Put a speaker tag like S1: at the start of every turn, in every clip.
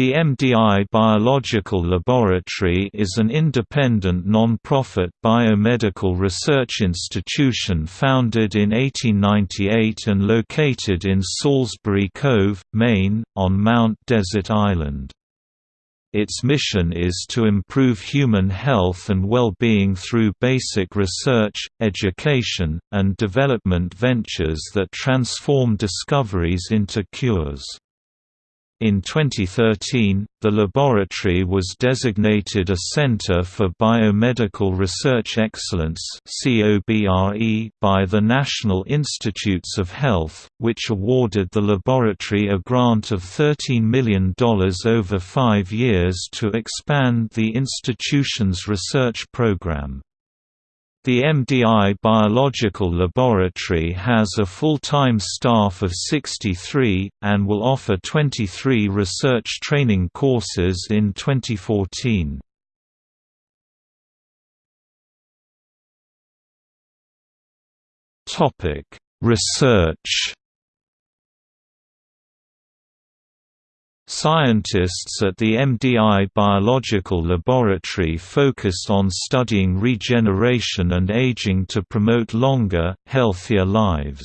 S1: The MDI Biological Laboratory is an independent non-profit biomedical research institution founded in 1898 and located in Salisbury Cove, Maine, on Mount Desert Island. Its mission is to improve human health and well-being through basic research, education, and development ventures that transform discoveries into cures. In 2013, the laboratory was designated a Center for Biomedical Research Excellence by the National Institutes of Health, which awarded the laboratory a grant of $13 million over five years to expand the institution's research program. The MDI Biological Laboratory has a full-time staff of 63, and will offer 23 research training courses in 2014. Research Scientists at the MDI Biological Laboratory focused on studying regeneration and aging to promote longer, healthier lives.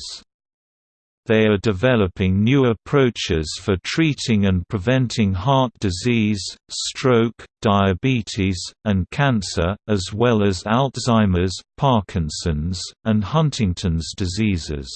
S1: They are developing new approaches for treating and preventing heart disease, stroke, diabetes, and cancer, as well as Alzheimer's, Parkinson's, and Huntington's diseases.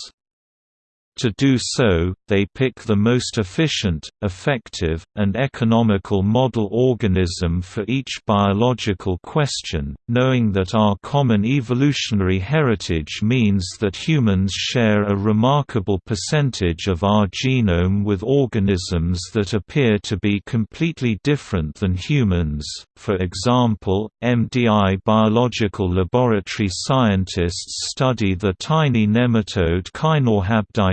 S1: To do so, they pick the most efficient, effective, and economical model organism for each biological question, knowing that our common evolutionary heritage means that humans share a remarkable percentage of our genome with organisms that appear to be completely different than humans. For example, MDI biological laboratory scientists study the tiny nematode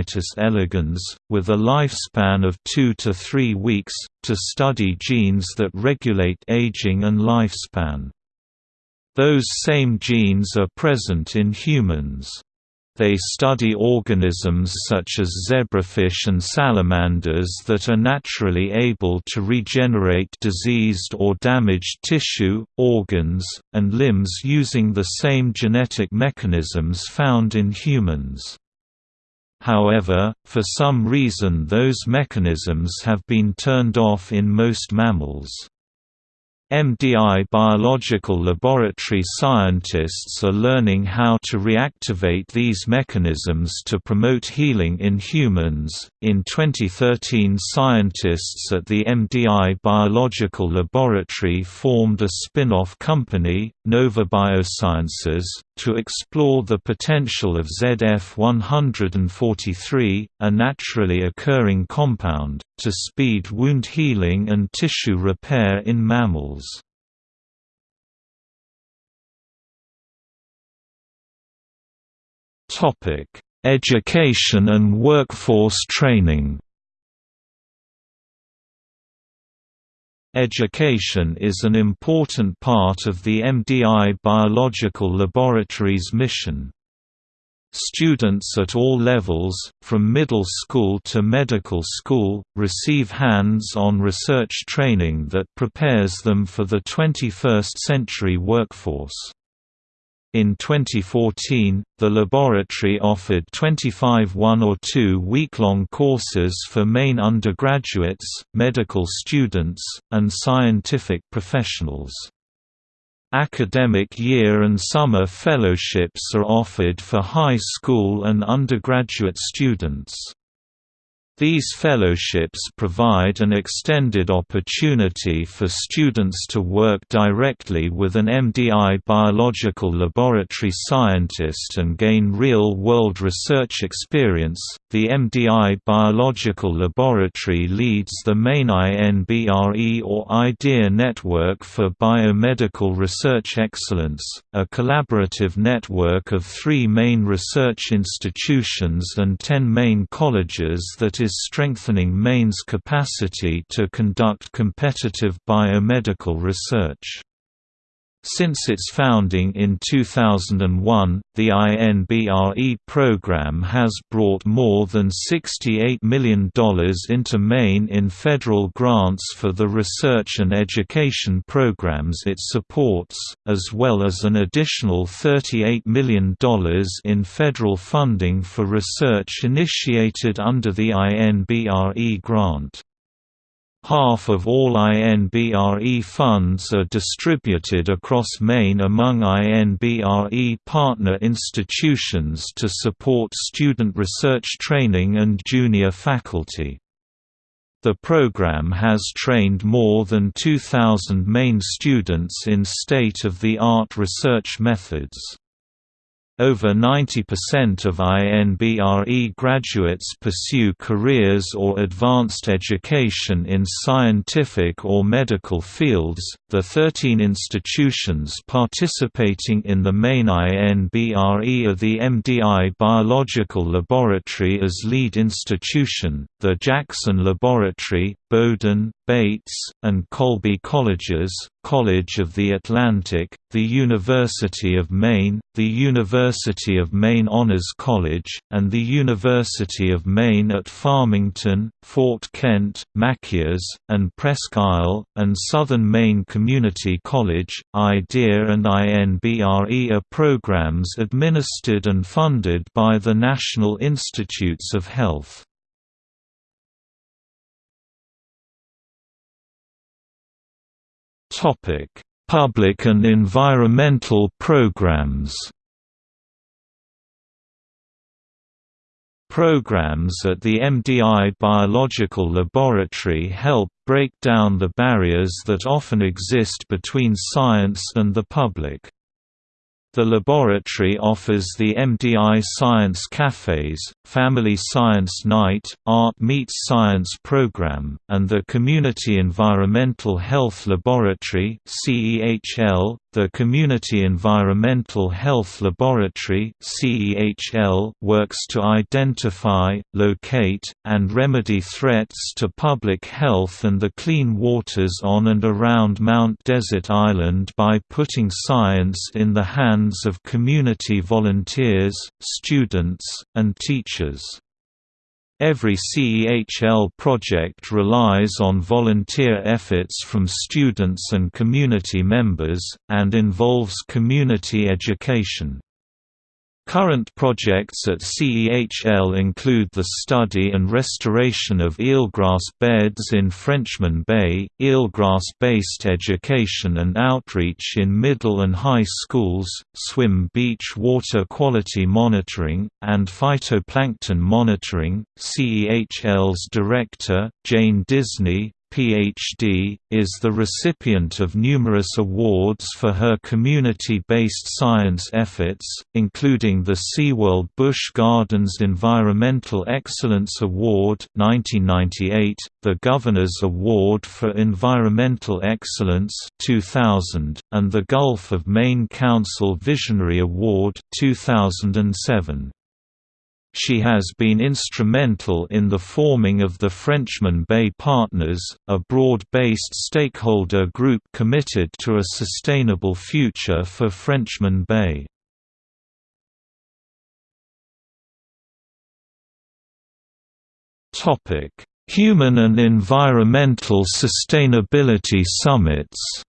S1: Caenorhabditis elegans, with a lifespan of 2 to 3 weeks, to study genes that regulate aging and lifespan. Those same genes are present in humans. They study organisms such as zebrafish and salamanders that are naturally able to regenerate diseased or damaged tissue, organs, and limbs using the same genetic mechanisms found in humans. However, for some reason those mechanisms have been turned off in most mammals. MDI biological laboratory scientists are learning how to reactivate these mechanisms to promote healing in humans. In 2013, scientists at the MDI Biological Laboratory formed a spin off company, Novo Biosciences, to explore the potential of ZF143, a naturally occurring compound, to speed wound healing and tissue repair in mammals. Education and workforce training. Education is an important part of the MDI Biological Laboratory's mission. Students at all levels, from middle school to medical school, receive hands-on research training that prepares them for the 21st century workforce. In 2014, the laboratory offered 25 one- or two-week-long courses for Maine undergraduates, medical students, and scientific professionals. Academic year and summer fellowships are offered for high school and undergraduate students. These fellowships provide an extended opportunity for students to work directly with an MDI biological laboratory scientist and gain real world research experience. The MDI biological laboratory leads the Maine INBRE or IDEA Network for Biomedical Research Excellence, a collaborative network of three Maine research institutions and ten Maine colleges that is is strengthening Maine's capacity to conduct competitive biomedical research. Since its founding in 2001, the INBRE program has brought more than $68 million into Maine in federal grants for the research and education programs it supports, as well as an additional $38 million in federal funding for research initiated under the INBRE grant. Half of all INBRE funds are distributed across Maine among INBRE partner institutions to support student research training and junior faculty. The program has trained more than 2,000 Maine students in state-of-the-art research methods. Over 90% of INBRE graduates pursue careers or advanced education in scientific or medical fields. The 13 institutions participating in the Maine INBRE are the MDI Biological Laboratory as lead institution, the Jackson Laboratory, Bowdoin, Bates, and Colby Colleges, College of the Atlantic, the University of Maine, the University of Maine Honors College, and the University of Maine at Farmington, Fort Kent, Machias, and Presque Isle, and Southern Maine Community College. IDEA and INBRE are programs administered and funded by the National Institutes of Health. Public and environmental programs. Programs at the MDI Biological Laboratory help break down the barriers that often exist between science and the public. The laboratory offers the MDI Science Cafes, Family Science Night, Art Meets Science program, and the Community Environmental Health Laboratory (CEHL). The Community Environmental Health Laboratory works to identify, locate, and remedy threats to public health and the clean waters on and around Mount Desert Island by putting science in the hands of community volunteers, students, and teachers. Every CEHL project relies on volunteer efforts from students and community members, and involves community education. Current projects at CEHL include the study and restoration of eelgrass beds in Frenchman Bay, eelgrass-based education and outreach in middle and high schools, swim beach water quality monitoring, and phytoplankton monitoring. CEHL's director, Jane Disney, Ph.D., is the recipient of numerous awards for her community-based science efforts, including the SeaWorld Busch Gardens Environmental Excellence Award 1998, the Governor's Award for Environmental Excellence 2000, and the Gulf of Maine Council Visionary Award 2007. She has been instrumental in the forming of the Frenchman Bay Partners, a broad-based stakeholder group committed to a sustainable future for Frenchman Bay. Human and environmental sustainability summits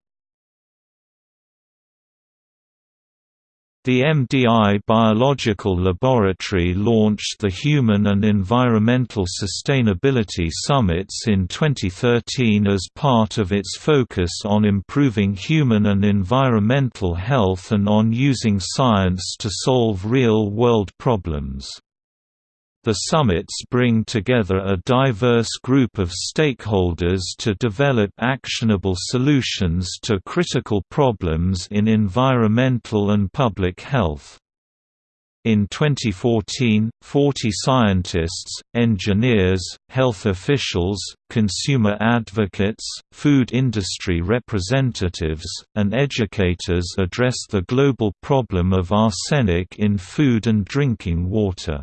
S1: The MDI Biological Laboratory launched the Human and Environmental Sustainability Summits in 2013 as part of its focus on improving human and environmental health and on using science to solve real-world problems. The summits bring together a diverse group of stakeholders to develop actionable solutions to critical problems in environmental and public health. In 2014, 40 scientists, engineers, health officials, consumer advocates, food industry representatives, and educators addressed the global problem of arsenic in food and drinking water.